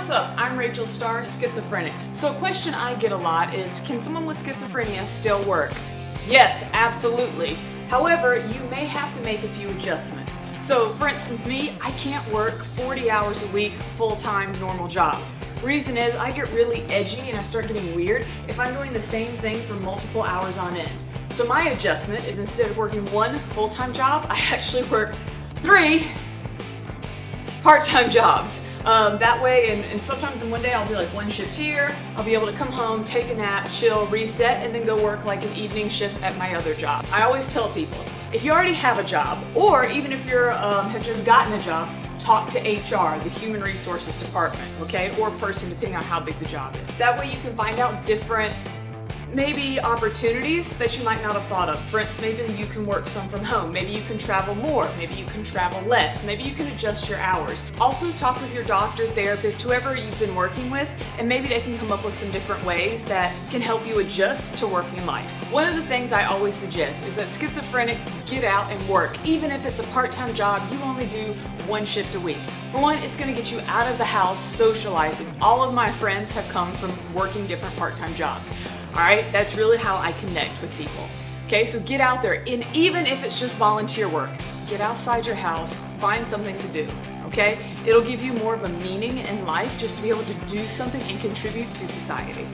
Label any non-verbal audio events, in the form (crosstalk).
what's up? I'm Rachel Starr, schizophrenic. So a question I get a lot is, can someone with schizophrenia still work? Yes, absolutely. However, you may have to make a few adjustments. So for instance, me, I can't work 40 hours a week, full-time, normal job. Reason is I get really edgy and I start getting weird if I'm doing the same thing for multiple hours on end. So my adjustment is instead of working one full-time job, (laughs) I actually work three part-time jobs. Um, that way, and, and, sometimes in one day I'll do like one shift here, I'll be able to come home, take a nap, chill, reset, and then go work like an evening shift at my other job. I always tell people, if you already have a job, or even if you um, have just gotten a job, talk to HR, the Human Resources Department, okay, or person, depending on how big the job is. That way you can find out different maybe opportunities that you might not have thought of. For instance, maybe you can work some from home. Maybe you can travel more. Maybe you can travel less. Maybe you can adjust your hours. Also talk with your doctor, therapist, whoever you've been working with, and maybe they can come up with some different ways that can help you adjust to working life. One of the things I always suggest is that schizophrenics get out and work. Even if it's a part-time job, you only do one shift a week. For one, it's gonna get you out of the house socializing. All of my friends have come from working different part-time jobs. All right, that's really how I connect with people. Okay, so get out there, and even if it's just volunteer work, get outside your house, find something to do, okay? It'll give you more of a meaning in life just to be able to do something and contribute to society.